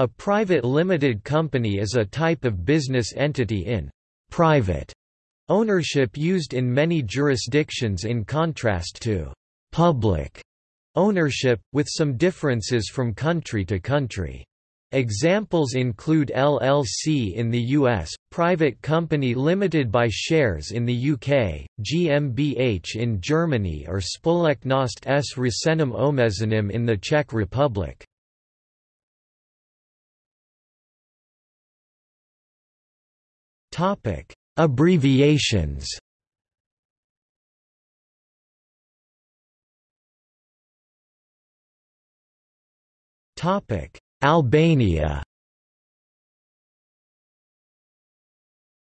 A private limited company is a type of business entity in private ownership used in many jurisdictions in contrast to public ownership, with some differences from country to country. Examples include LLC in the US, private company limited by shares in the UK, GmbH in Germany or Společnost s Řízeným omezením in the Czech Republic. Topic: Abbreviations. Topic: Albania.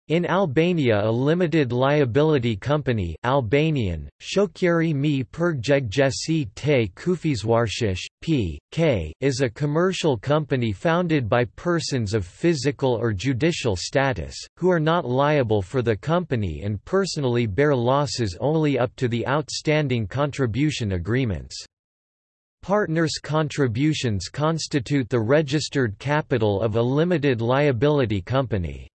In Albania a limited liability company Albanian, Shoqëri me përgjegjësi te kufizwarshish, p. k. is a commercial company founded by persons of physical or judicial status, who are not liable for the company and personally bear losses only up to the outstanding contribution agreements. Partners' contributions constitute the registered capital of a limited liability company.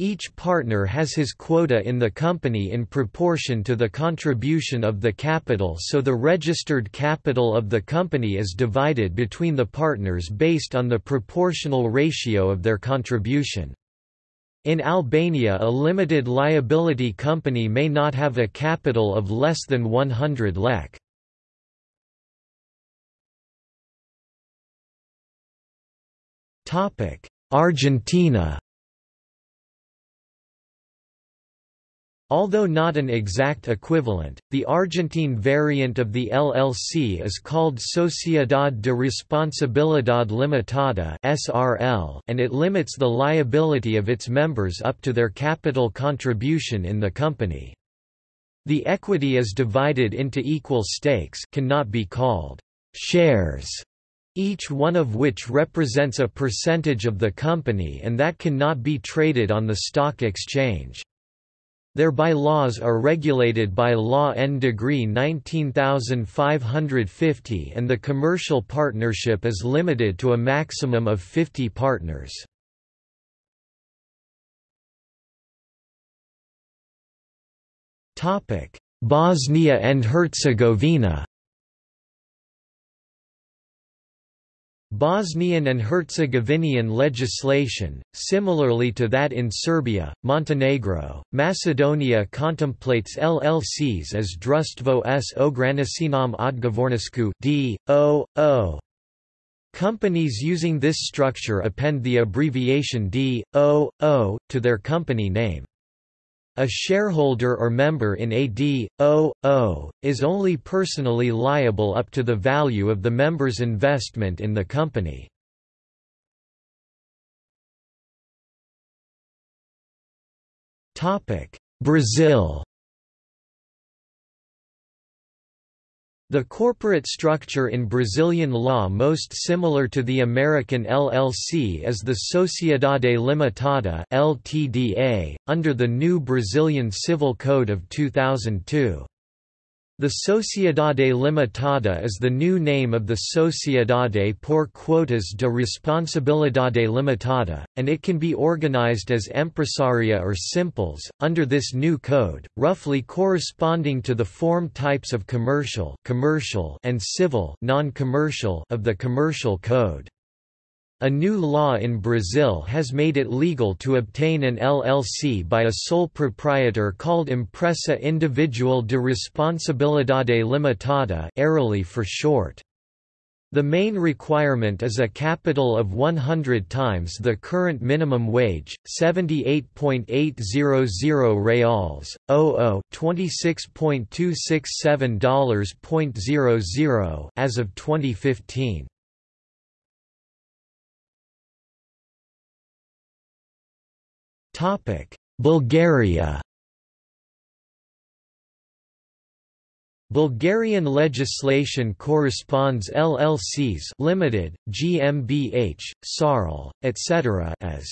Each partner has his quota in the company in proportion to the contribution of the capital so the registered capital of the company is divided between the partners based on the proportional ratio of their contribution. In Albania a limited liability company may not have a capital of less than 100 lek. Argentina Although not an exact equivalent, the Argentine variant of the LLC is called Sociedad de Responsabilidad Limitada (SRL), and it limits the liability of its members up to their capital contribution in the company. The equity is divided into equal stakes, cannot be called shares, each one of which represents a percentage of the company and that cannot be traded on the stock exchange. Their bylaws are regulated by Law N Degree 19550 and the commercial partnership is limited to a maximum of 50 partners. Bosnia and Herzegovina Bosnian and Herzegovinian legislation, similarly to that in Serbia, Montenegro, Macedonia contemplates LLCs as Društvo s ograničenom odgovornošću D.O.O. Companies using this structure append the abbreviation D.O.O. to their company name. A shareholder or member in a D.O.O. is only personally liable up to the value of the member's investment in the company. Brazil The corporate structure in Brazilian law most similar to the American LLC is the Sociedade Limitada (LTDA) under the new Brazilian Civil Code of 2002. The Sociedade Limitada is the new name of the Sociedade por Quotas de Responsabilidade Limitada, and it can be organized as empresaria or simples, under this new code, roughly corresponding to the form types of commercial, commercial and civil non-commercial of the Commercial Code. A new law in Brazil has made it legal to obtain an LLC by a sole proprietor called Empresa Individual de Responsabilidade Limitada for short. The main requirement is a capital of 100 times the current minimum wage, 78.800 reals, OO $26.267.00 as of 2015. Bulgaria Bulgarian legislation corresponds LLCs limited, GmbH, SARL, etc. as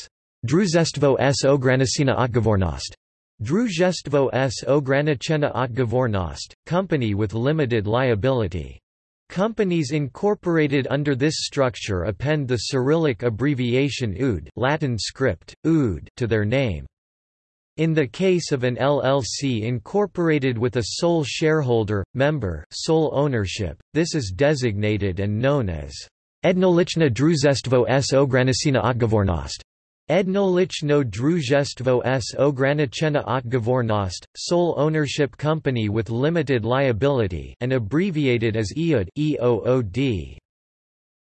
Družstvo s ograničena odgovornost, Druzestvo s ograničena odgovornost, company with limited liability. Companies incorporated under this structure append the Cyrillic abbreviation UD Latin script, UD to their name. In the case of an LLC incorporated with a sole shareholder, member sole ownership, this is designated and known as Ednolichna Druzestvo s Ograniczna Odgovornost. Ednolichno Druzestvo s Ograniczena Odgovornost, sole ownership company with limited liability and abbreviated as EOD, EOOD.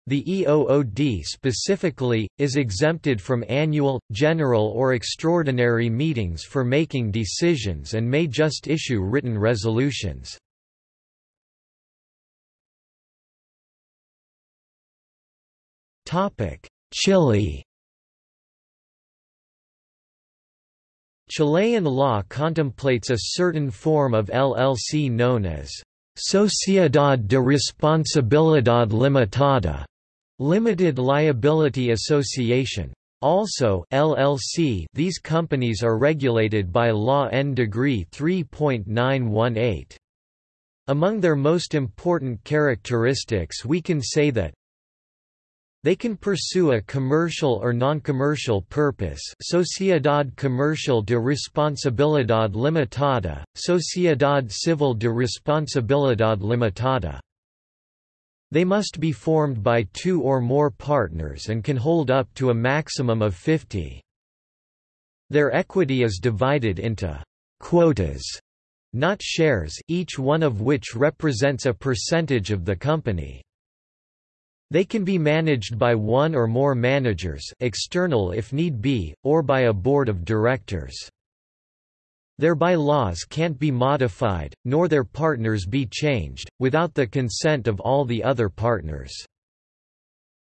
The EOOD specifically, is exempted from annual, general or extraordinary meetings for making decisions and may just issue written resolutions. Chile Chilean law contemplates a certain form of LLC known as Sociedad de Responsabilidad Limitada, Limited Liability Association. Also LLC these companies are regulated by Law N Degree 3.918. Among their most important characteristics we can say that they can pursue a commercial or non-commercial purpose Sociedad Comercial de Responsabilidad Limitada, Sociedad Civil de Responsabilidad Limitada. They must be formed by two or more partners and can hold up to a maximum of 50. Their equity is divided into quotas, not shares each one of which represents a percentage of the company. They can be managed by one or more managers external if need be, or by a board of directors. Their bylaws can't be modified, nor their partners be changed, without the consent of all the other partners.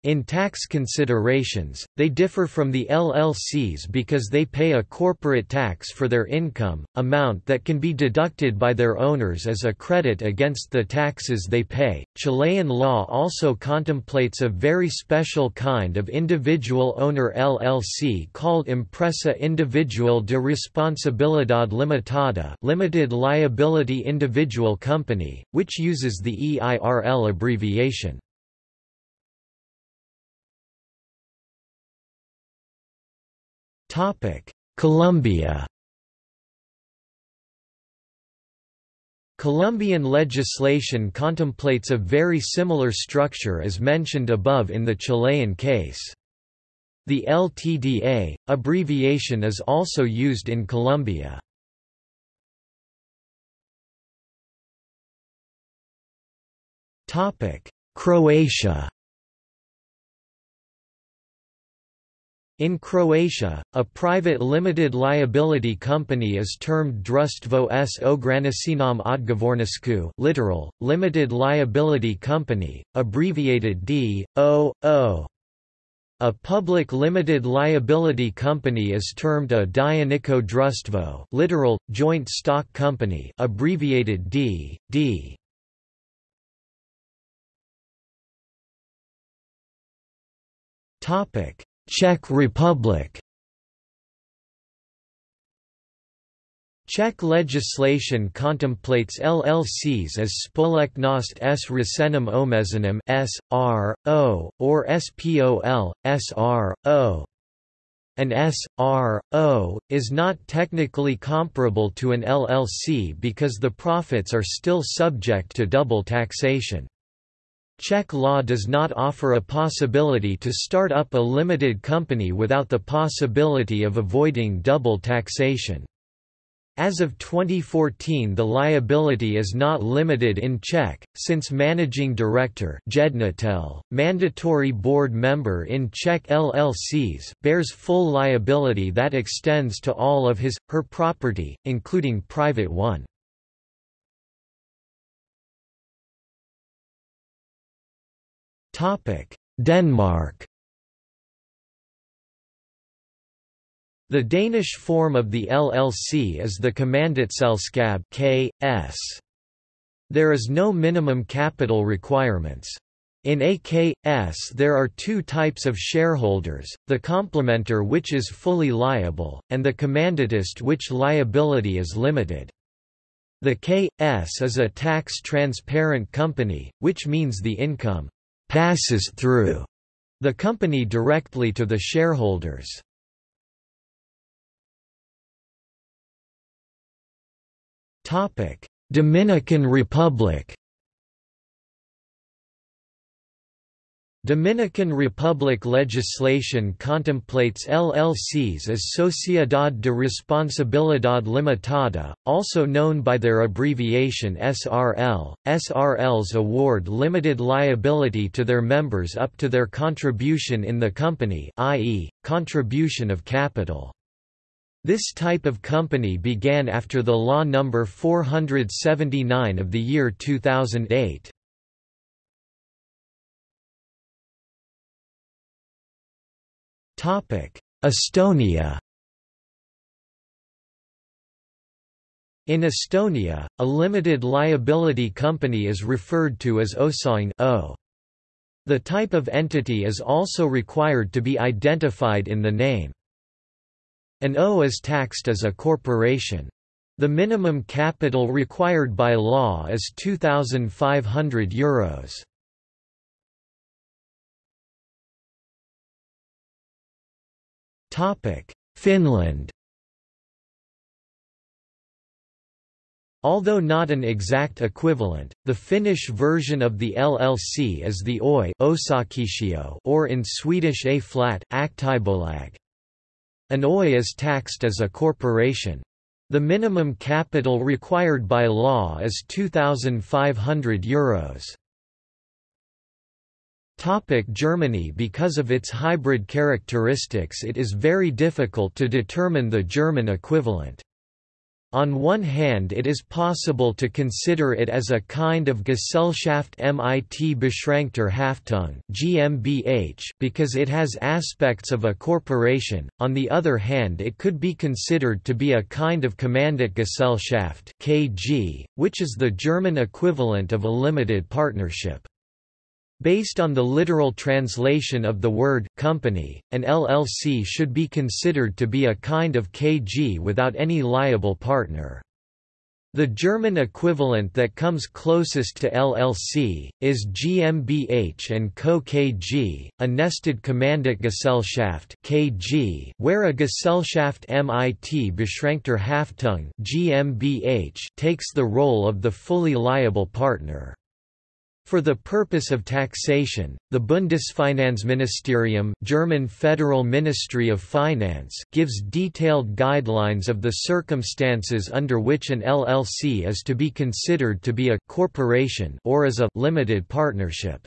In tax considerations, they differ from the LLCs because they pay a corporate tax for their income, amount that can be deducted by their owners as a credit against the taxes they pay. Chilean law also contemplates a very special kind of individual owner LLC called Empresa Individual de Responsabilidad Limitada, Limited Liability Individual Company, which uses the EIRL abbreviation. Colombia Colombian legislation contemplates a very similar structure as mentioned above in the Chilean case. The LTDA, abbreviation is also used in Colombia. Croatia In Croatia, a private limited liability company is termed Društvo s ograničenom odgovornošću literal, limited liability company, abbreviated D.O.O. A public limited liability company is termed a Dioničko društvo literal, joint stock company abbreviated D. D. Topic Czech Republic Czech legislation contemplates LLCs as společnost s ručením omezením S.R.O., or SPOL, S.R.O. An S.R.O. is not technically comparable to an LLC because the profits are still subject to double taxation. Czech law does not offer a possibility to start up a limited company without the possibility of avoiding double taxation. As of 2014 the liability is not limited in Czech, since managing director Jednatel, mandatory board member in Czech LLCs, bears full liability that extends to all of his, her property, including private one. Denmark The Danish form of the LLC is the Kommanditselskab (KS). There is no minimum capital requirements. In AKS there are two types of shareholders, the complementer which is fully liable, and the commanditist which liability is limited. The K.S. is a tax-transparent company, which means the income «passes through» the company directly to the shareholders. Dominican Republic Dominican Republic legislation contemplates LLCs as Sociedad de Responsabilidad Limitada, also known by their abbreviation SRL. SRLs award limited liability to their members up to their contribution in the company i.e., contribution of capital. This type of company began after the Law number 479 of the year 2008. Estonia In Estonia, a limited liability company is referred to as Osaühing o. The type of entity is also required to be identified in the name. An O is taxed as a corporation. The minimum capital required by law is €2,500. Euros. Finland Although not an exact equivalent, the Finnish version of the LLC is the OI or in Swedish A flat. An OI is taxed as a corporation. The minimum capital required by law is €2,500. Euros. Topic Germany Because of its hybrid characteristics it is very difficult to determine the German equivalent. On one hand it is possible to consider it as a kind of Gesellschaft mit beschränkter Haftung GmbH because it has aspects of a corporation, on the other hand it could be considered to be a kind of Kommanditgesellschaft KG, which is the German equivalent of a limited partnership. Based on the literal translation of the word company, an LLC should be considered to be a kind of KG without any liable partner. The German equivalent that comes closest to LLC, is GmbH and Co. KG, a nested Kommanditgesellschaft KG, where a Gesellschaft mit beschränkter Haftung GmbH takes the role of the fully liable partner. For the purpose of taxation, the Bundesfinanzministerium German Federal Ministry of Finance gives detailed guidelines of the circumstances under which an LLC is to be considered to be a corporation or as a limited partnership.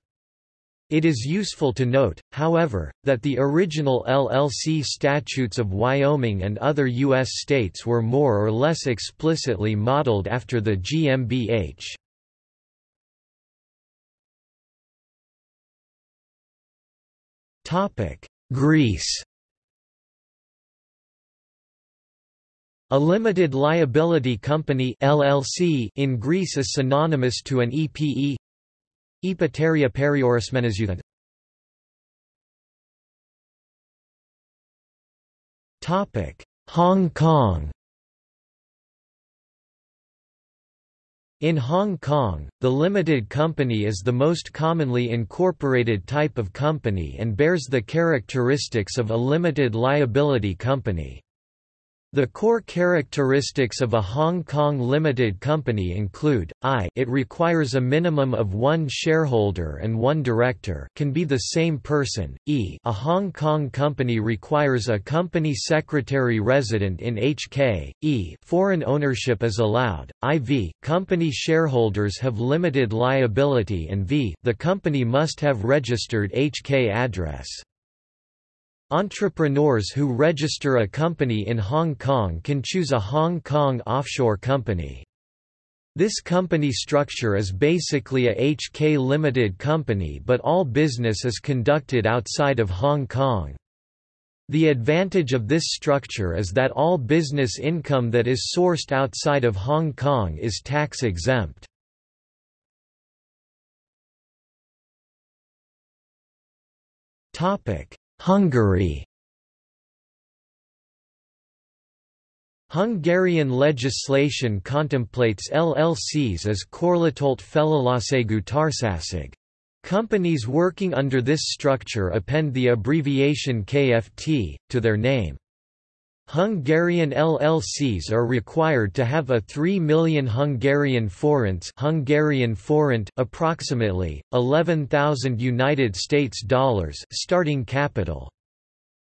It is useful to note, however, that the original LLC statutes of Wyoming and other U.S. states were more or less explicitly modeled after the GmbH. Topic: Greece. A limited liability company (LLC) in Greece is synonymous to an EPE. Epateria periorismenizuthan. Topic: Hong Kong. In Hong Kong, the limited company is the most commonly incorporated type of company and bears the characteristics of a limited liability company. The core characteristics of a Hong Kong limited company include, i it requires a minimum of one shareholder and one director can be the same person, e a Hong Kong company requires a company secretary resident in HK, e foreign ownership is allowed, iv company shareholders have limited liability and v the company must have registered HK address. Entrepreneurs who register a company in Hong Kong can choose a Hong Kong offshore company. This company structure is basically a HK limited company but all business is conducted outside of Hong Kong. The advantage of this structure is that all business income that is sourced outside of Hong Kong is tax exempt. Hungary Hungarian legislation contemplates LLCs as korlatolt felelősségű társaság. Companies working under this structure append the abbreviation KFT, to their name. Hungarian LLCs are required to have a 3 million Hungarian forints Hungarian forint approximately 11,000 United States dollars starting capital.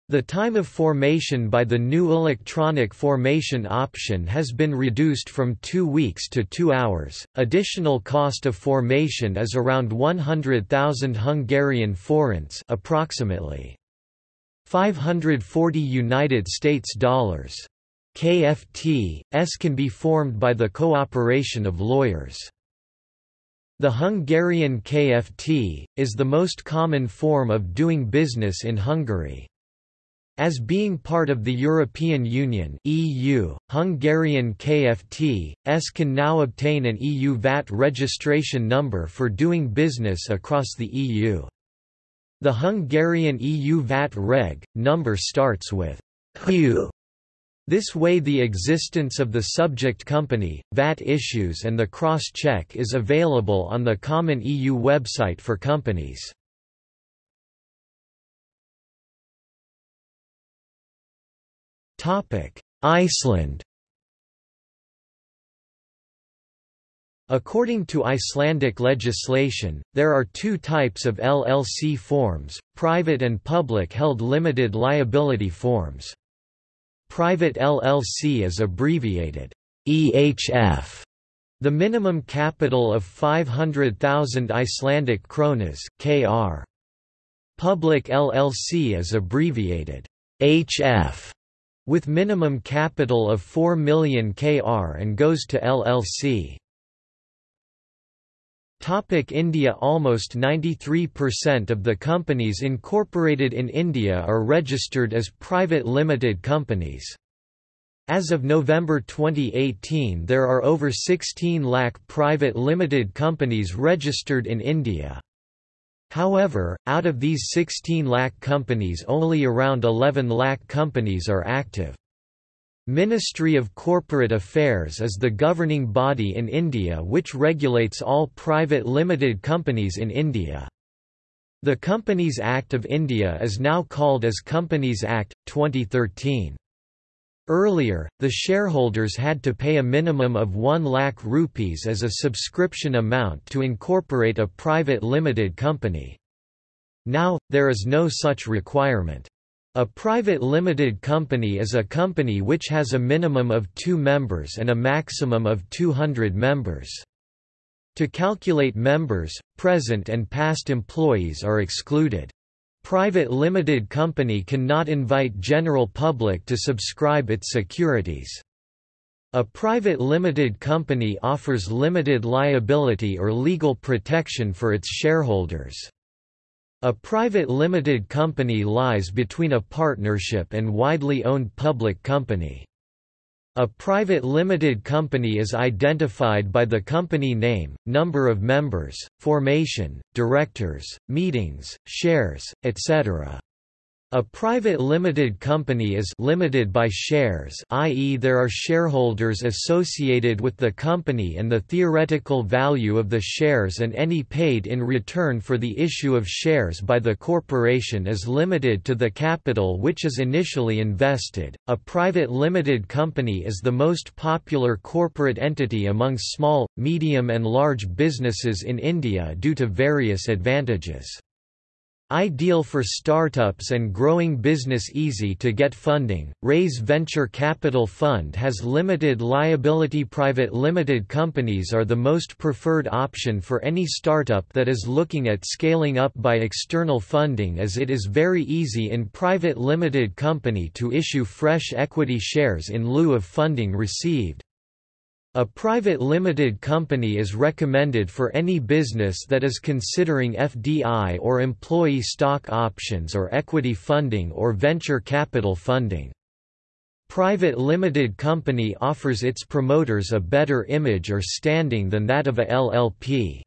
The time of formation by the new electronic formation option has been reduced from 2 weeks to 2 hours. Additional cost of formation is around 100,000 Hungarian forints, approximately 540 United States dollars. KFT s can be formed by the cooperation of lawyers. The Hungarian KFT is the most common form of doing business in Hungary. As being part of the European Union (EU), Hungarian KFT.s can now obtain an EU VAT registration number for doing business across the EU. The Hungarian EU VAT reg number starts with HU. This way the existence of the subject company, VAT issues and the cross-check is available on the common EU website for companies. Iceland According to Icelandic legislation, there are two types of LLC forms, private and public held limited liability forms. Private LLC is abbreviated EHF. The minimum capital of 500,000 Icelandic kronas, kr. Public LLC is abbreviated HF with minimum capital of 4 million kr and goes to LLC. Topic India Almost 93% of the companies incorporated in India are registered as private limited companies. As of November 2018 there are over 16 lakh private limited companies registered in India. However, out of these 16 lakh companies only around 11 lakh companies are active. Ministry of Corporate Affairs is the governing body in India which regulates all private limited companies in India. The Companies Act of India is now called as Companies Act, 2013. Earlier, the shareholders had to pay a minimum of 1 lakh rupees as a subscription amount to incorporate a private limited company. Now, there is no such requirement. A private limited company is a company which has a minimum of two members and a maximum of 200 members. To calculate members, present and past employees are excluded. Private limited company cannot invite general public to subscribe its securities. A private limited company offers limited liability or legal protection for its shareholders. A private limited company lies between a partnership and widely owned public company. A private limited company is identified by the company name, number of members, formation, directors, meetings, shares, etc. A private limited company is limited by shares i.e. there are shareholders associated with the company and the theoretical value of the shares and any paid in return for the issue of shares by the corporation is limited to the capital which is initially invested. A private limited company is the most popular corporate entity among small, medium and large businesses in India due to various advantages. Ideal for startups and growing business easy to get funding. Raise Venture Capital Fund has limited liability private limited companies are the most preferred option for any startup that is looking at scaling up by external funding as it is very easy in private limited company to issue fresh equity shares in lieu of funding received. A private limited company is recommended for any business that is considering FDI or employee stock options or equity funding or venture capital funding. Private limited company offers its promoters a better image or standing than that of a LLP.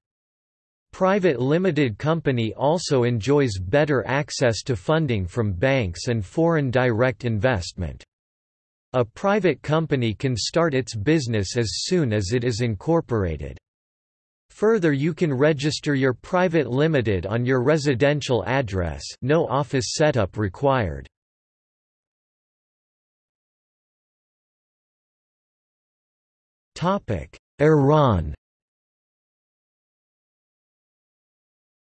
Private limited company also enjoys better access to funding from banks and foreign direct investment. A private company can start its business as soon as it is incorporated. Further you can register your private limited on your residential address no office setup required. Iran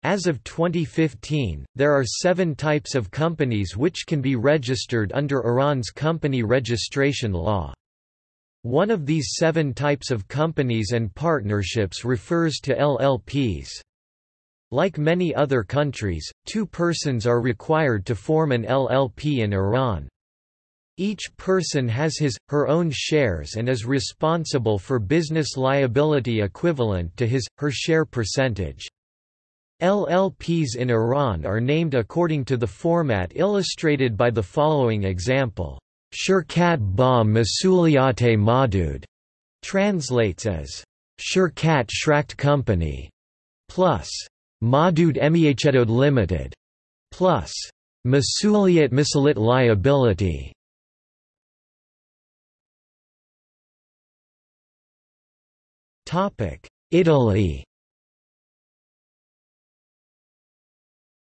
As of 2015, there are seven types of companies which can be registered under Iran's company registration law. One of these seven types of companies and partnerships refers to LLPs. Like many other countries, two persons are required to form an LLP in Iran. Each person has his, her own shares and is responsible for business liability equivalent to his, her share percentage. LLPs in Iran are named according to the format illustrated by the following example. Shirkat ba Masuliyate Madud translates as Shirkat Shrakt Company plus Madud Emiachetod Limited plus Masuliyat Misalit Liability. Italy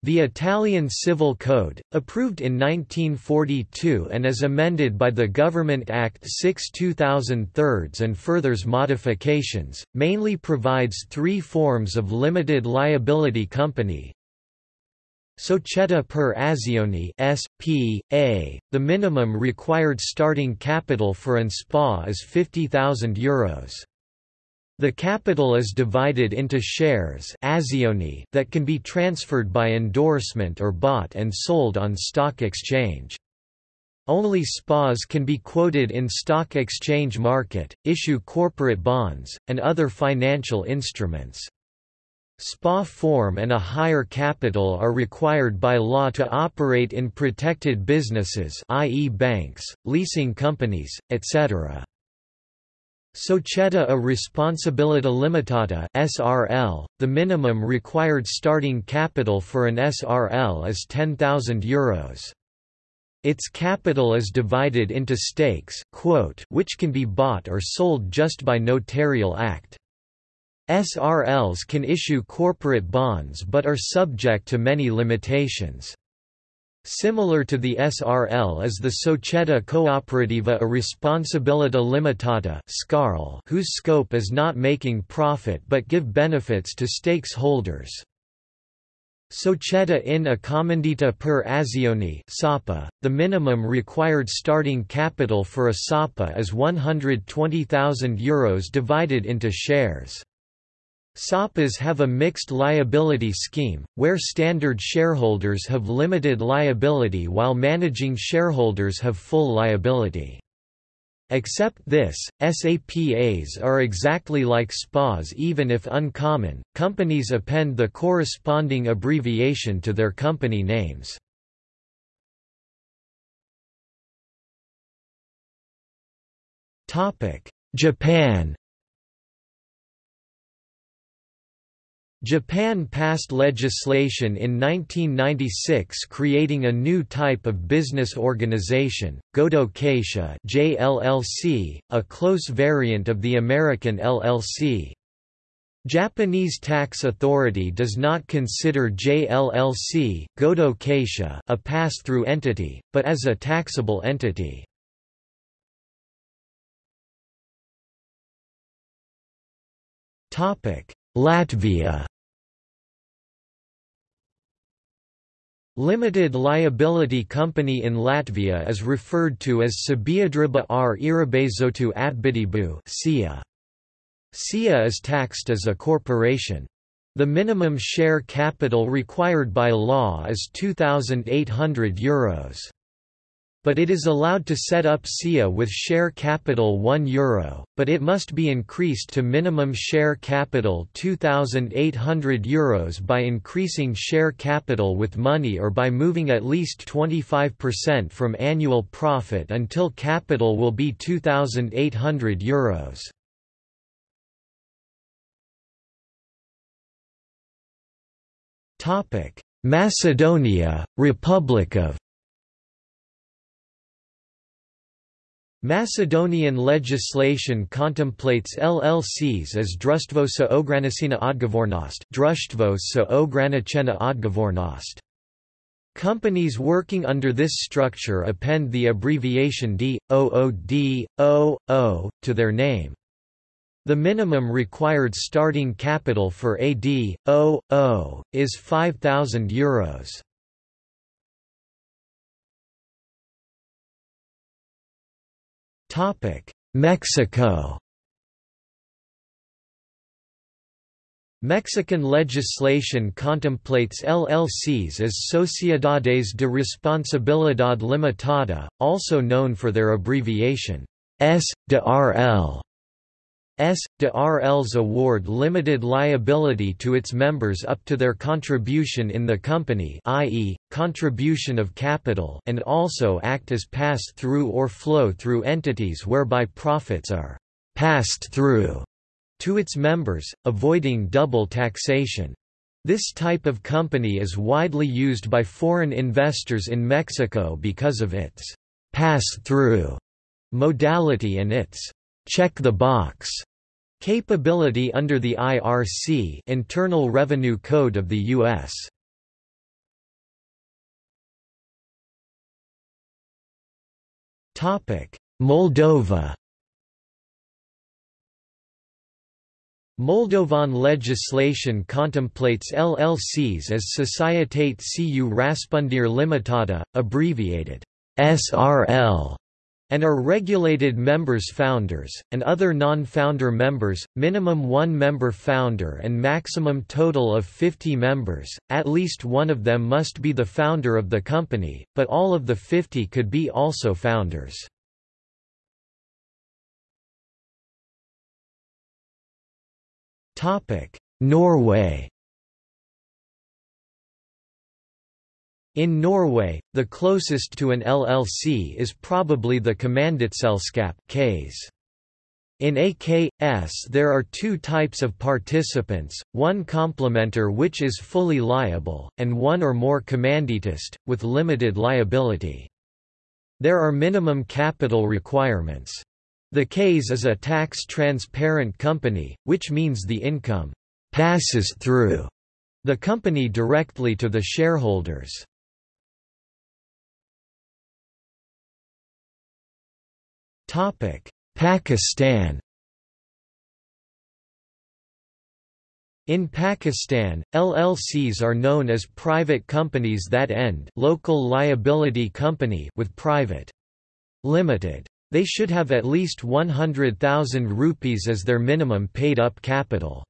The Italian Civil Code, approved in 1942 and as amended by the Government Act 6 2003 and furthers modifications, mainly provides three forms of limited liability company, Società per azioni S.P.A. The minimum required starting capital for an SPA is €50,000. The capital is divided into shares that can be transferred by endorsement or bought and sold on stock exchange. Only SPAs can be quoted in stock exchange market, issue corporate bonds, and other financial instruments. SPA form and a higher capital are required by law to operate in protected businesses i.e. banks, leasing companies, etc. Società a responsabilità limitata (SRL). The minimum required starting capital for an SRL is 10,000 euros. Its capital is divided into stakes quote, which can be bought or sold just by notarial act. SRLs can issue corporate bonds but are subject to many limitations. Similar to the SRL is the Società Cooperativa a Responsabilità Limitata whose scope is not making profit but give benefits to stakeholders. Società in Accomandita per Azioni (SAPA). The minimum required starting capital for a SAPA is 120,000 euros divided into shares. SAPAs have a mixed liability scheme, where standard shareholders have limited liability while managing shareholders have full liability. Except this, SAPAs are exactly like SPAs even if uncommon, companies append the corresponding abbreviation to their company names. Japan Japan passed legislation in 1996 creating a new type of business organization, Godo Kaisha JLLC, a close variant of the American LLC. Japanese tax authority does not consider JLLC Godo Kaisha a pass-through entity, but as a taxable entity. Topic Latvia Limited liability company in Latvia is referred to as Sabiedrība ar ierobežotu atbildību SIA. SIA is taxed as a corporation. The minimum share capital required by law is €2,800 but it is allowed to set up SIA with share capital €1, but it must be increased to minimum share capital €2,800 by increasing share capital with money or by moving at least 25% from annual profit until capital will be €2,800. Macedonia, Republic of Macedonian legislation contemplates LLCs as društvo sa ograničena odgovornost, društvo sa ograničena odgovornost. Companies working under this structure append the abbreviation D, OOD, OO, to their name. The minimum required starting capital for AD, is €5,000. Mexico Mexican legislation contemplates LLCs as Sociedades de Responsabilidad Limitada, also known for their abbreviation S. de RL. S. de RL's award limited liability to its members up to their contribution in the company i.e., contribution of capital and also act as pass-through or flow-through entities whereby profits are «passed through» to its members, avoiding double taxation. This type of company is widely used by foreign investors in Mexico because of its pass-through modality and its check the box capability under the IRC Internal Revenue Code of the US. Moldova Moldovan legislation contemplates LLCs as Societate cu Răspundere Limitada, abbreviated SRL, and are regulated members founders, and other non-founder members, minimum one member founder and maximum total of 50 members, at least one of them must be the founder of the company, but all of the 50 could be also founders. Norway In Norway, the closest to an LLC is probably the Kommanditselskap case. In AKS there are two types of participants, one complementer which is fully liable, and one or more commanditist, with limited liability. There are minimum capital requirements. The case is a tax-transparent company, which means the income «passes through» the company directly to the shareholders. Pakistan In Pakistan, LLCs are known as private companies that end local liability company with private limited they should have at least 100,000 rupees as their minimum paid-up capital.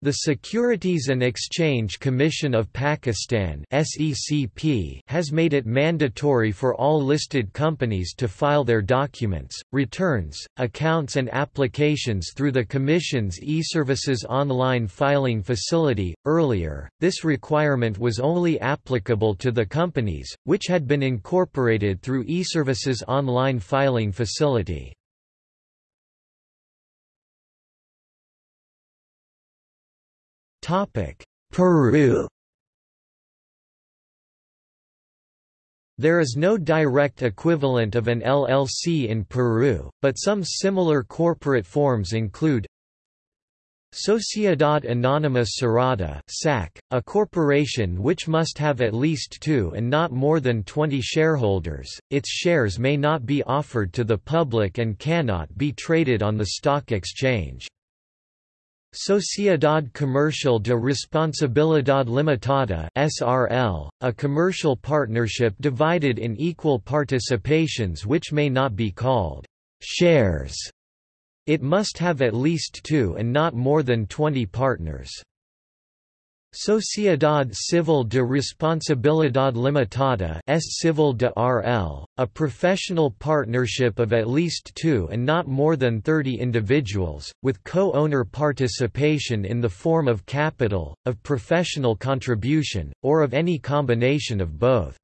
The Securities and Exchange Commission of Pakistan has made it mandatory for all listed companies to file their documents, returns, accounts and applications through the commission's eServices online filing facility. Earlier, this requirement was only applicable to the companies which had been incorporated through eServices online filing facility. Peru There is no direct equivalent of an LLC in Peru, but some similar corporate forms include Sociedad Anónima Cerrada (SAC), a corporation which must have at least 2 and not more than 20 shareholders. Its shares may not be offered to the public and cannot be traded on the stock exchange. Sociedad Comercial de Responsabilidad Limitada (SRL), a commercial partnership divided in equal participations which may not be called shares. It must have at least 2 and not more than 20 partners. Sociedad Civil de Responsabilidad Limitada S Civil de RL, a professional partnership of at least two and not more than 30 individuals, with co-owner participation in the form of capital, of professional contribution, or of any combination of both.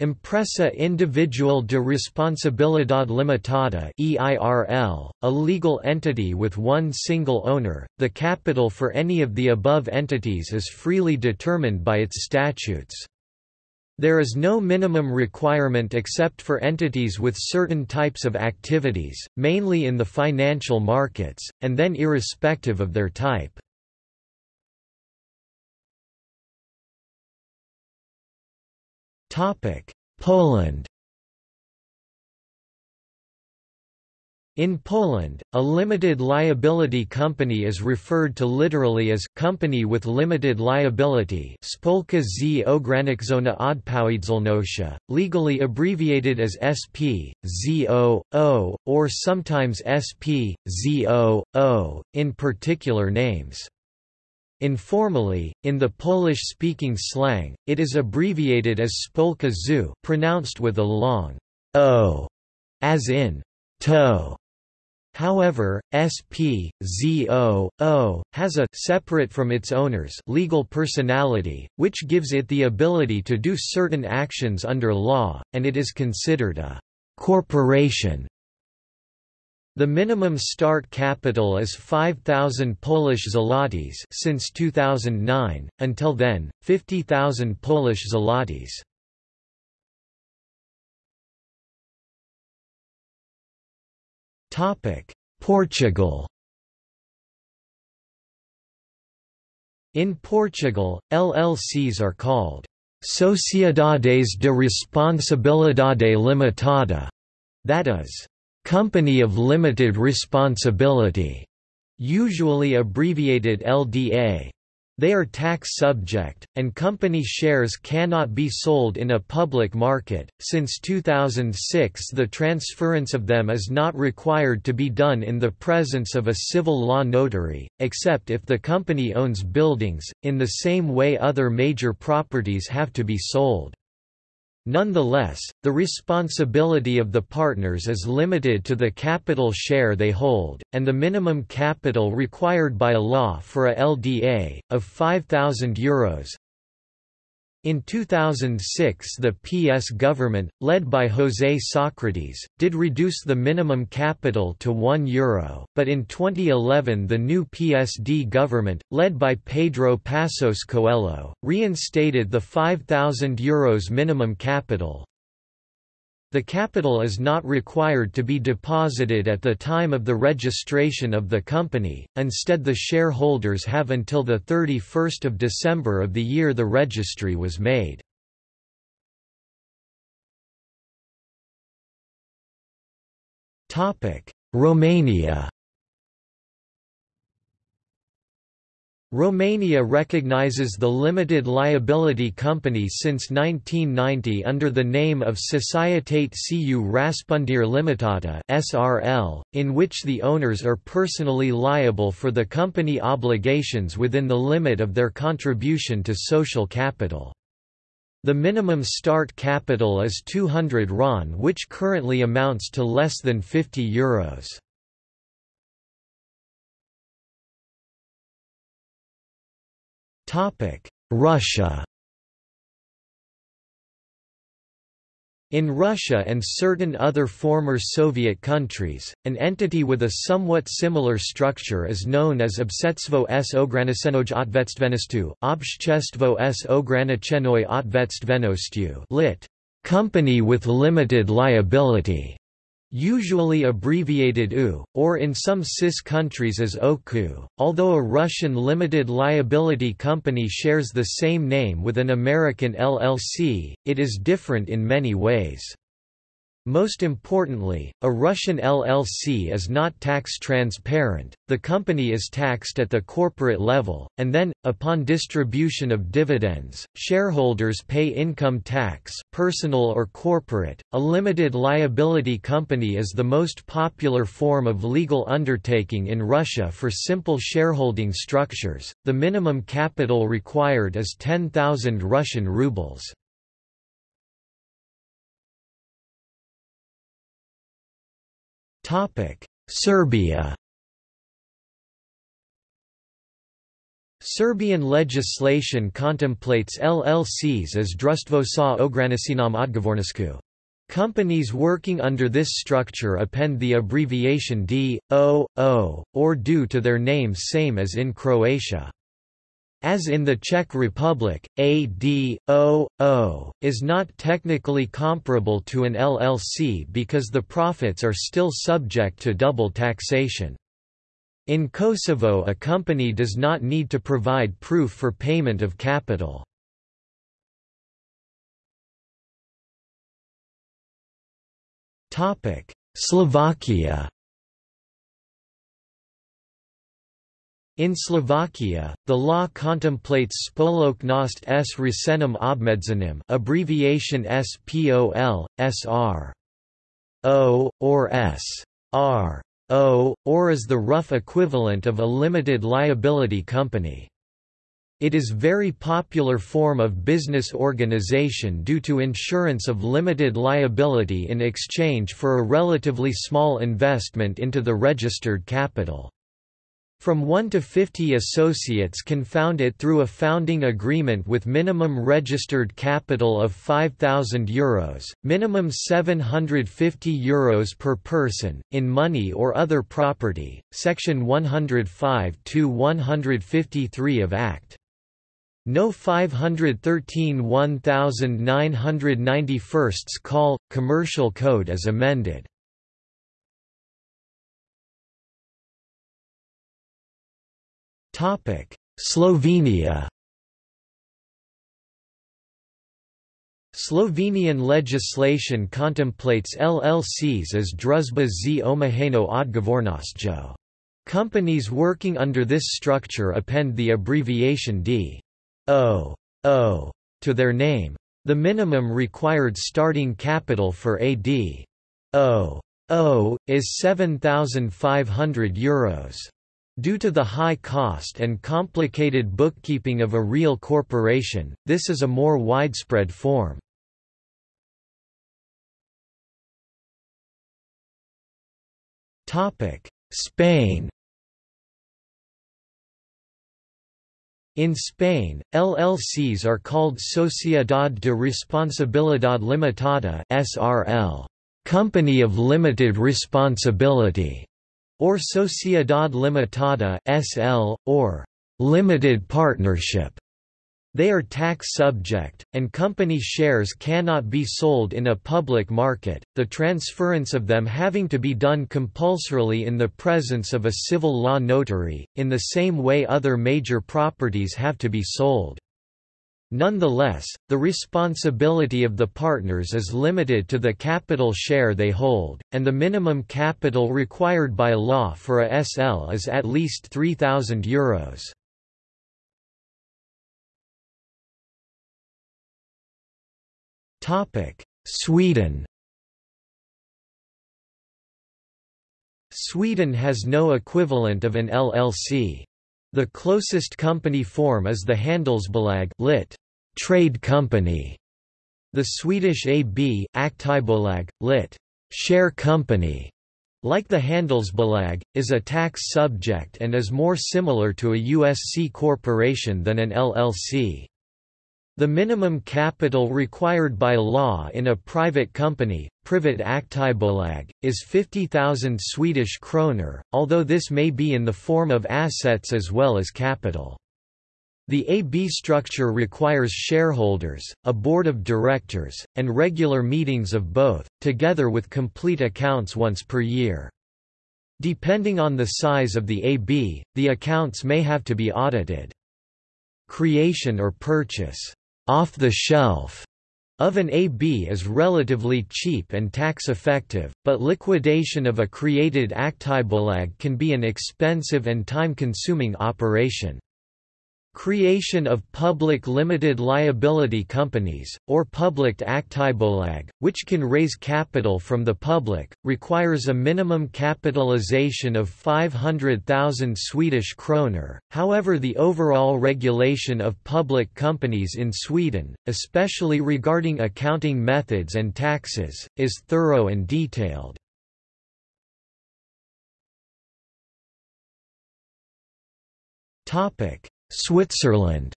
Empresa Individual de Responsabilidad Limitada EIRL, a legal entity with one single owner, the capital for any of the above entities is freely determined by its statutes. There is no minimum requirement except for entities with certain types of activities, mainly in the financial markets, and then irrespective of their type. Poland In Poland, a limited liability company is referred to literally as company with limited liability Spółka z ograniczona odpowiedzialnością, legally abbreviated as SP, ZO, O, or sometimes SP, ZO, O, in particular names. Informally, in the Polish-speaking slang, it is abbreviated as Spółka ZU pronounced with a long o, as in toe. However, SP, ZO, O, has a separate from its owners legal personality, which gives it the ability to do certain actions under law, and it is considered a corporation. The minimum start capital is 5,000 Polish zlotys since 2009, until then, 50,000 Polish zlotys. Portugal In Portugal, LLCs are called Sociedades de Responsabilidade Limitada, that is, Company of Limited Responsibility, usually abbreviated LDA. They are tax subject, and company shares cannot be sold in a public market. Since 2006, the transference of them is not required to be done in the presence of a civil law notary, except if the company owns buildings, in the same way other major properties have to be sold. Nonetheless, the responsibility of the partners is limited to the capital share they hold, and the minimum capital required by law for a LDA, of €5,000, in 2006 the PS government, led by José Sócrates, did reduce the minimum capital to €1, Euro, but in 2011 the new PSD government, led by Pedro Passos Coelho, reinstated the €5,000 Euros minimum capital, the capital is not required to be deposited at the time of the registration of the company, instead the shareholders have until 31 December of the year the registry was made. Romania Romania recognizes the limited liability company since 1990 under the name of Societate cu Răspundere Limitată (SRL), in which the owners are personally liable for the company obligations within the limit of their contribution to social capital. The minimum start capital is 200 RON which currently amounts to less than 50 euros. Russia. In Russia and certain other former Soviet countries, an entity with a somewhat similar structure is known as Obsetstvo s. Ogranicenoj otvetstvenostu, Obshtestvo s. Ogranicenoj otvetstvenostu lit. Company with limited liability usually abbreviated U, or in some CIS countries as OKU. Although a Russian limited liability company shares the same name with an American LLC, it is different in many ways. Most importantly, a Russian LLC is not tax transparent, the company is taxed at the corporate level, and then, upon distribution of dividends, shareholders pay income tax personal or corporate. A limited liability company is the most popular form of legal undertaking in Russia for simple shareholding structures, the minimum capital required is 10,000 Russian rubles. Serbia Serbian legislation contemplates LLCs as društvo sa ograničenom odgovornošću. Companies working under this structure append the abbreviation D, O, O, or DO to their names same as in Croatia. As in the Czech Republic, a D.O.O. is not technically comparable to an LLC because the profits are still subject to double taxation. In Kosovo a company does not need to provide proof for payment of capital. Slovakia In Slovakia, the law contemplates spoločnosť s ručením obmedzeným abbreviation SPOL, SR. O, or S. R. O, or is the rough equivalent of a limited liability company. It is very popular form of business organization due to insurance of limited liability in exchange for a relatively small investment into the registered capital. From 1 to 50 associates can found it through a founding agreement with minimum registered capital of €5,000, Euros, minimum €750 Euros per person, in money or other property, section 105-153 of Act. No 513 1991 Call, Commercial Code as amended. Slovenia Slovenian legislation contemplates LLCs as družba z omejeno odgovornostjo. Companies working under this structure append the abbreviation D. O. O. to their name. The minimum required starting capital for a D. O. O. is €7,500. Euros. Due to the high cost and complicated bookkeeping of a real corporation, this is a more widespread form. Spain In Spain, LLCs are called Sociedad de Responsabilidad Limitada (SRL), Company of Limited Responsibility or Sociedad Limitada (SL) or limited partnership. They are tax subject, and company shares cannot be sold in a public market, the transference of them having to be done compulsorily in the presence of a civil law notary, in the same way other major properties have to be sold. Nonetheless, the responsibility of the partners is limited to the capital share they hold, and the minimum capital required by law for a SL is at least €3,000. Euros. Sweden Sweden has no equivalent of an LLC. The closest company form is the Handelsbolag lit trade company. The Swedish AB Aktiebolag, lit. share company, like the Handelsbolag, is a tax subject and is more similar to a US C corporation than an LLC. The minimum capital required by law in a private company, Privat Aktiebolag, is 50,000 Swedish kroner, although this may be in the form of assets as well as capital. The AB structure requires shareholders, a board of directors, and regular meetings of both, together with complete accounts once per year. Depending on the size of the AB, the accounts may have to be audited. Creation or purchase off the shelf of an AB is relatively cheap and tax-effective, but liquidation of a created Aktiebolag can be an expensive and time-consuming operation. Creation of public limited liability companies, or public aktiebolag, which can raise capital from the public, requires a minimum capitalization of 500,000 Swedish kroner. However, the overall regulation of public companies in Sweden, especially regarding accounting methods and taxes, is thorough and detailed. Topic Switzerland.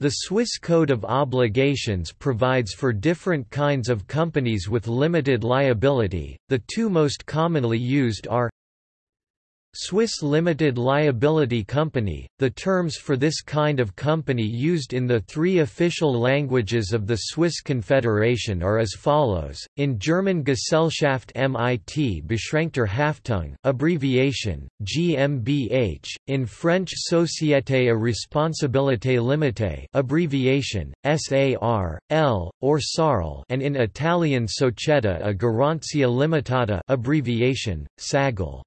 The Swiss Code of Obligations provides for different kinds of companies with limited liability, the two most commonly used are Swiss limited liability company, the terms for this kind of company used in the three official languages of the Swiss Confederation are as follows, in German Gesellschaft mit beschränkter Haftung abbreviation, GmbH, in French Société à responsabilité limitée abbreviation, SAR, L, or SARL and in Italian Società a Garanzia Limitata abbreviation, SAGL.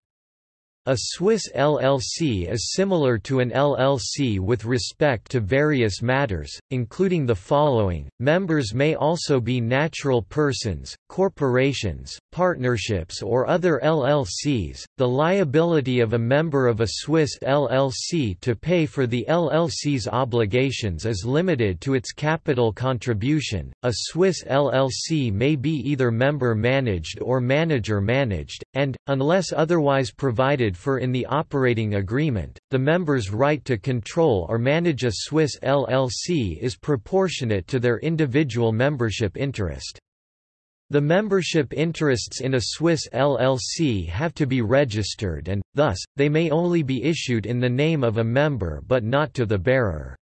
A Swiss LLC is similar to an LLC with respect to various matters, including the following. Members may also be natural persons, corporations, partnerships, or other LLCs. The liability of a member of a Swiss LLC to pay for the LLC's obligations is limited to its capital contribution. A Swiss LLC may be either member managed or manager managed, and, unless otherwise provided for in the operating agreement, the member's right to control or manage a Swiss LLC is proportionate to their individual membership interest. The membership interests in a Swiss LLC have to be registered and, thus, they may only be issued in the name of a member but not to the bearer.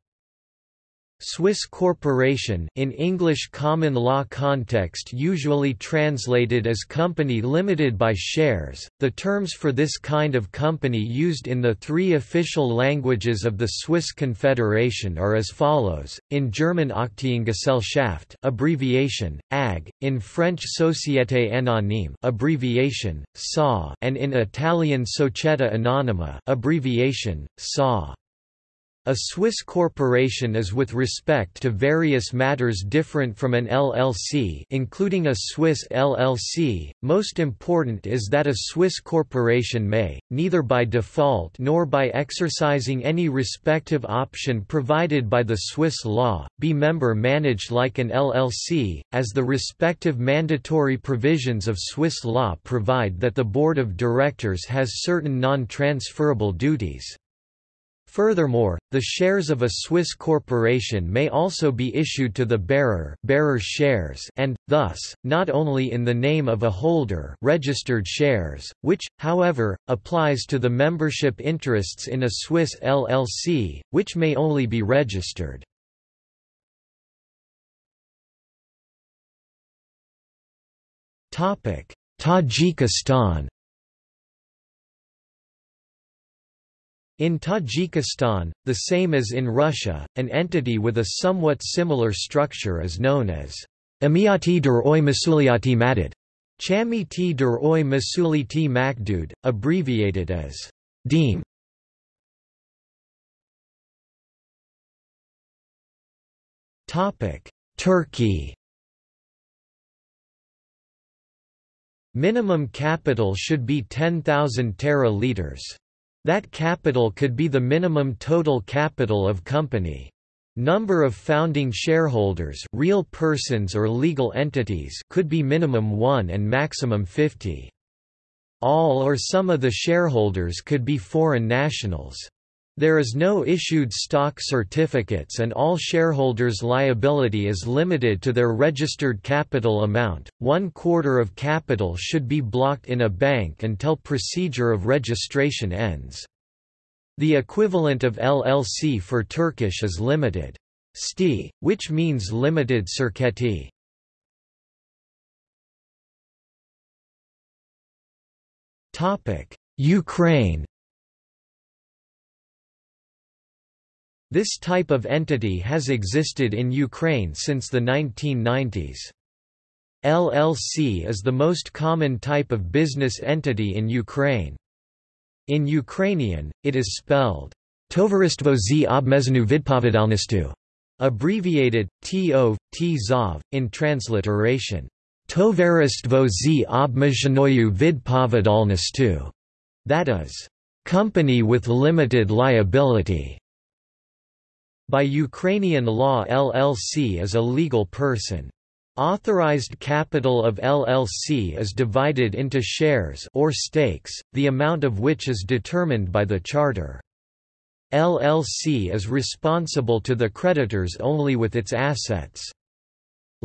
Swiss corporation in English common law context usually translated as company limited by shares. The terms for this kind of company used in the three official languages of the Swiss Confederation are as follows: in German Aktiengesellschaft, abbreviation AG, in French Société Anonyme, abbreviation SA, and in Italian Società Anonima, abbreviation SA. A Swiss corporation is with respect to various matters different from an LLC including a Swiss LLC. Most important is that a Swiss corporation may, neither by default nor by exercising any respective option provided by the Swiss law, be member managed like an LLC, as the respective mandatory provisions of Swiss law provide that the board of directors has certain non-transferable duties. Furthermore, the shares of a Swiss corporation may also be issued to the bearer bearer's shares and, thus, not only in the name of a holder registered shares, which, however, applies to the membership interests in a Swiss LLC, which may only be registered. Tajikistan In Tajikistan, the same as in Russia, an entity with a somewhat similar structure is known as Amiyati der Oy Masuliati Madad, Chamiti der Masuliti Makdud, abbreviated as Deem. Turkey Minimum capital should be 10,000 tera liters. That capital could be the minimum total capital of company. Number of founding shareholders real persons or legal entities could be minimum 1 and maximum 50. All or some of the shareholders could be foreign nationals. There is no issued stock certificates and all shareholders' liability is limited to their registered capital amount. One quarter of capital should be blocked in a bank until procedure of registration ends. The equivalent of LLC for Turkish is limited sti, which means limited şirketi. Ukraine This type of entity has existed in Ukraine since the 1990s. LLC is the most common type of business entity in Ukraine. In Ukrainian, it is spelled Tovaristvo z obmezhenu abbreviated TO, TZOV, in transliteration. Tovaristvo z obmezhenoyu vidpovedalnostu, that is, company with limited liability. By Ukrainian law LLC is a legal person. Authorized capital of LLC is divided into shares or stakes, the amount of which is determined by the charter. LLC is responsible to the creditors only with its assets.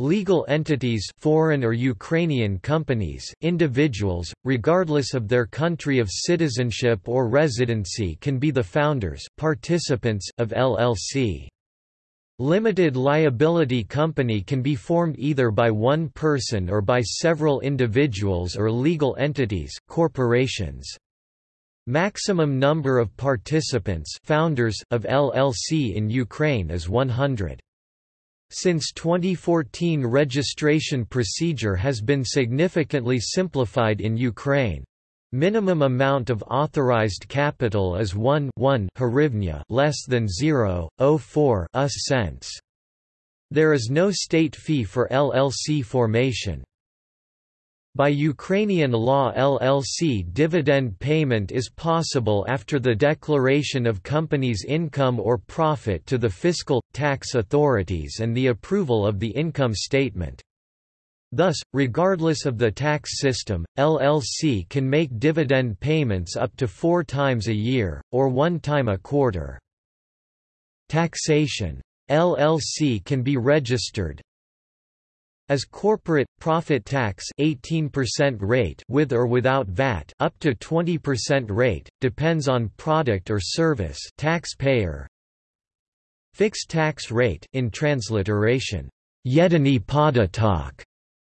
Legal entities foreign or Ukrainian companies, individuals, regardless of their country of citizenship or residency can be the founders participants of LLC. Limited liability company can be formed either by one person or by several individuals or legal entities corporations. Maximum number of participants founders of LLC in Ukraine is 100. Since 2014 registration procedure has been significantly simplified in Ukraine. Minimum amount of authorized capital is 1 1 hryvnia less than 0.04 US cents. There is no state fee for LLC formation. By Ukrainian law LLC dividend payment is possible after the declaration of company's income or profit to the fiscal, tax authorities and the approval of the income statement. Thus, regardless of the tax system, LLC can make dividend payments up to four times a year, or one time a quarter. Taxation. LLC can be registered, as corporate profit tax 18% rate with or without VAT up to 20% rate depends on product or service taxpayer. Fixed tax rate in transliteration Jedini podatok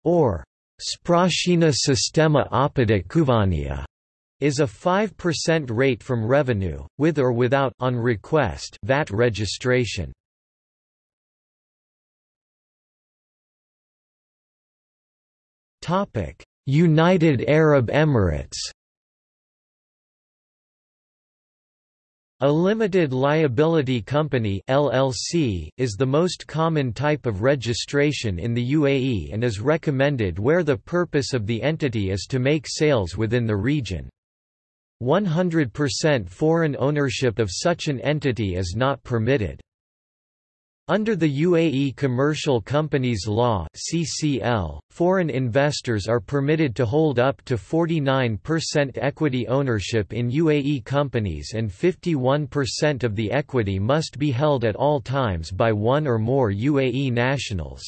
or Sprachina sistema opodatkowania is a 5% rate from revenue with or without on request VAT registration United Arab Emirates A limited liability company LLC is the most common type of registration in the UAE and is recommended where the purpose of the entity is to make sales within the region. 100% foreign ownership of such an entity is not permitted. Under the UAE Commercial Companies Law (CCL), foreign investors are permitted to hold up to 49% equity ownership in UAE companies and 51% of the equity must be held at all times by one or more UAE nationals.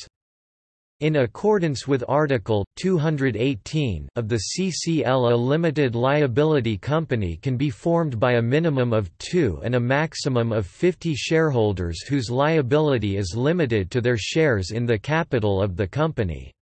In accordance with Article 218 of the CCL a limited liability company can be formed by a minimum of two and a maximum of 50 shareholders whose liability is limited to their shares in the capital of the company.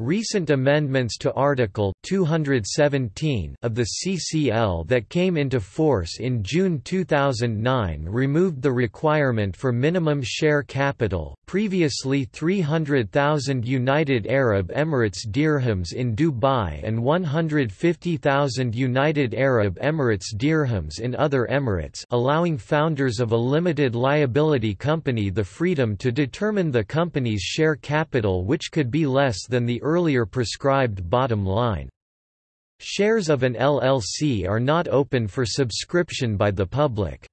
Recent amendments to Article 217 of the CCL that came into force in June 2009 removed the requirement for minimum share capital, previously 300,000 United Arab Emirates dirhams in Dubai and 150,000 United Arab Emirates dirhams in other Emirates allowing founders of a limited liability company the freedom to determine the company's share capital which could be less than the earlier prescribed bottom line. Shares of an LLC are not open for subscription by the public.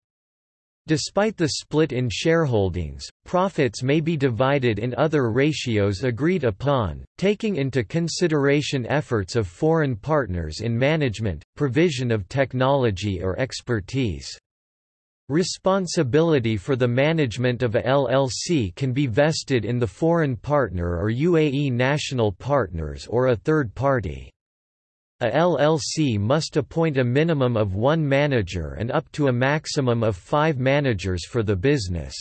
Despite the split in shareholdings, profits may be divided in other ratios agreed upon, taking into consideration efforts of foreign partners in management, provision of technology or expertise. Responsibility for the management of a LLC can be vested in the foreign partner or UAE national partners or a third party. A LLC must appoint a minimum of one manager and up to a maximum of five managers for the business.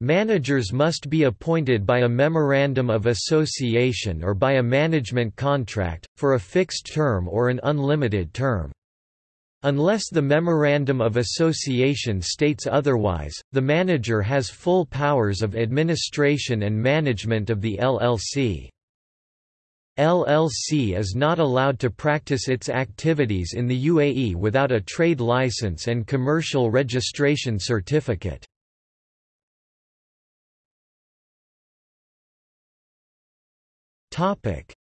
Managers must be appointed by a memorandum of association or by a management contract, for a fixed term or an unlimited term. Unless the Memorandum of Association states otherwise, the manager has full powers of administration and management of the LLC. LLC is not allowed to practice its activities in the UAE without a trade license and commercial registration certificate.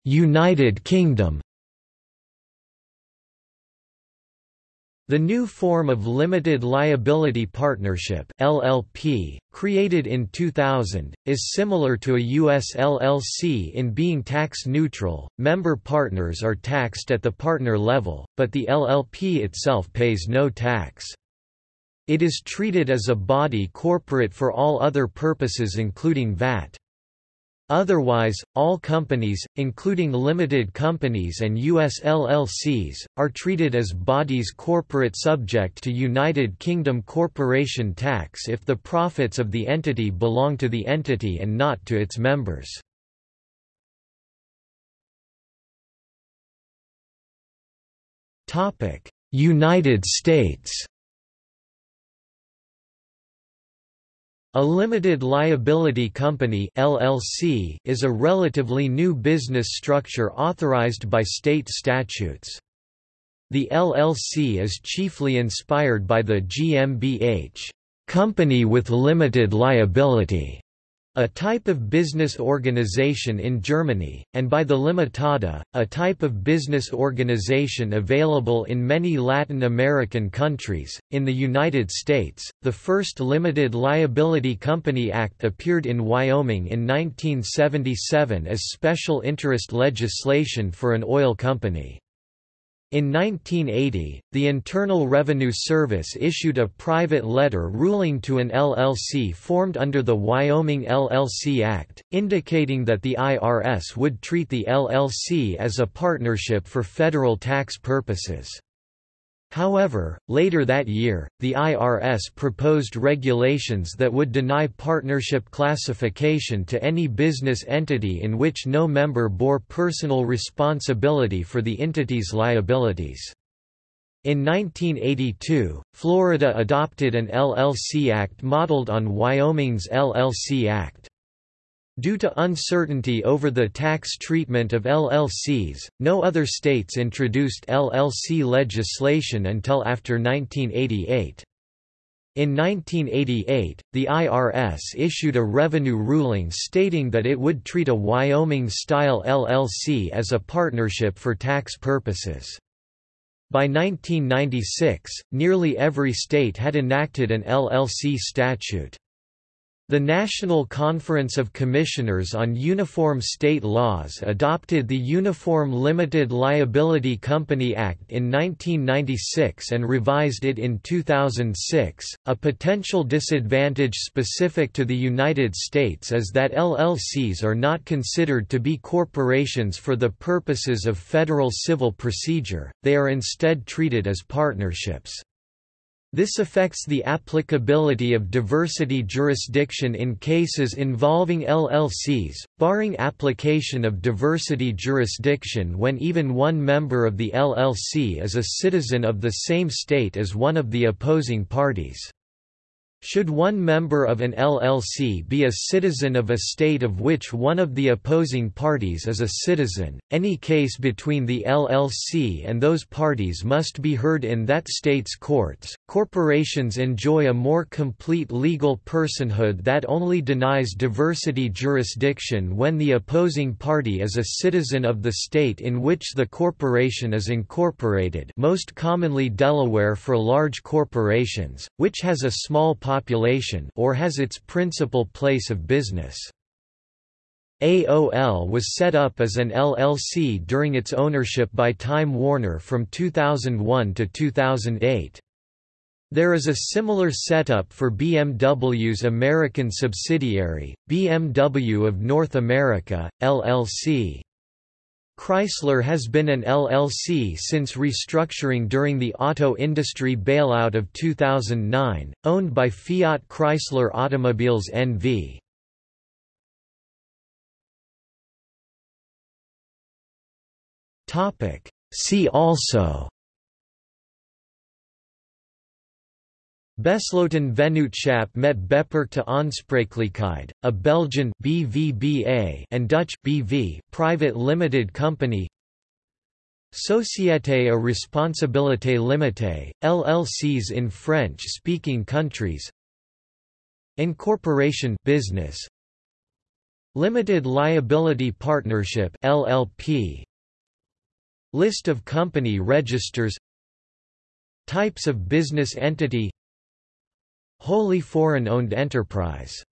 United Kingdom The new form of limited liability partnership (LLP), created in 2000, is similar to a US LLC in being tax neutral. Member partners are taxed at the partner level, but the LLP itself pays no tax. It is treated as a body corporate for all other purposes including VAT. Otherwise, all companies, including limited companies and US LLCs, are treated as bodies corporate subject to United Kingdom corporation tax if the profits of the entity belong to the entity and not to its members. United States A limited liability company LLC is a relatively new business structure authorized by state statutes. The LLC is chiefly inspired by the GmbH company with limited liability a type of business organization in Germany, and by the Limitada, a type of business organization available in many Latin American countries. In the United States, the first Limited Liability Company Act appeared in Wyoming in 1977 as special interest legislation for an oil company. In 1980, the Internal Revenue Service issued a private letter ruling to an LLC formed under the Wyoming LLC Act, indicating that the IRS would treat the LLC as a partnership for federal tax purposes. However, later that year, the IRS proposed regulations that would deny partnership classification to any business entity in which no member bore personal responsibility for the entity's liabilities. In 1982, Florida adopted an LLC Act modeled on Wyoming's LLC Act. Due to uncertainty over the tax treatment of LLCs, no other states introduced LLC legislation until after 1988. In 1988, the IRS issued a revenue ruling stating that it would treat a Wyoming-style LLC as a partnership for tax purposes. By 1996, nearly every state had enacted an LLC statute. The National Conference of Commissioners on Uniform State Laws adopted the Uniform Limited Liability Company Act in 1996 and revised it in 2006. A potential disadvantage specific to the United States is that LLCs are not considered to be corporations for the purposes of federal civil procedure, they are instead treated as partnerships. This affects the applicability of diversity jurisdiction in cases involving LLCs, barring application of diversity jurisdiction when even one member of the LLC is a citizen of the same state as one of the opposing parties. Should one member of an LLC be a citizen of a state of which one of the opposing parties is a citizen, any case between the LLC and those parties must be heard in that state's courts. Corporations enjoy a more complete legal personhood that only denies diversity jurisdiction when the opposing party is a citizen of the state in which the corporation is incorporated, most commonly Delaware for large corporations, which has a small population or has its principal place of business. AOL was set up as an LLC during its ownership by Time Warner from 2001 to 2008. There is a similar setup for BMW's American subsidiary, BMW of North America, LLC. Chrysler has been an LLC since restructuring during the auto industry bailout of 2009, owned by Fiat Chrysler Automobiles NV. See also Besloten Vennootschap met beperkte aansprakelijkheid, a Belgian BVBA and Dutch BV private limited company. Société à responsabilité limitée, LLCs in French-speaking countries. Incorporation business. Limited Liability Partnership LLP List of company registers. Types of business entity Wholly foreign-owned enterprise